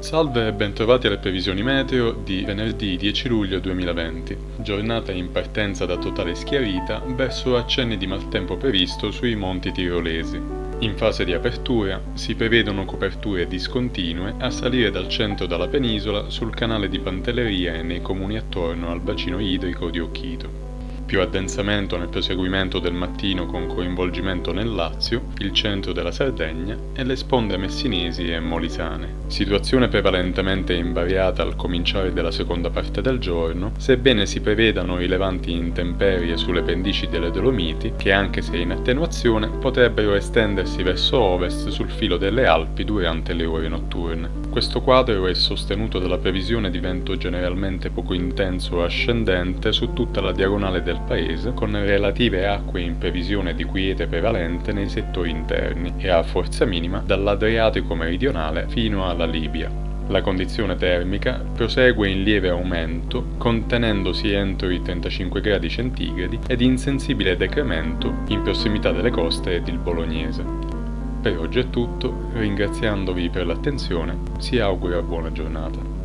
Salve e bentrovati alle previsioni meteo di venerdì 10 luglio 2020, giornata in partenza da totale schiarita verso accenni di maltempo previsto sui monti tirolesi. In fase di apertura si prevedono coperture discontinue a salire dal centro della penisola sul canale di Pantelleria e nei comuni attorno al bacino idrico di Occhito più addensamento nel proseguimento del mattino con coinvolgimento nel Lazio, il centro della Sardegna e le sponde messinesi e molisane. Situazione prevalentemente invariata al cominciare della seconda parte del giorno, sebbene si prevedano rilevanti intemperie sulle pendici delle Dolomiti, che anche se in attenuazione potrebbero estendersi verso ovest sul filo delle Alpi durante le ore notturne. Questo quadro è sostenuto dalla previsione di vento generalmente poco intenso ascendente su tutta la diagonale del del paese con relative acque in previsione di quiete prevalente nei settori interni e a forza minima dall'Adriatico meridionale fino alla Libia. La condizione termica prosegue in lieve aumento, contenendosi entro i 35 gradi centigradi ed in sensibile decremento in prossimità delle coste ed il bolognese. Per oggi è tutto, ringraziandovi per l'attenzione, si augura buona giornata.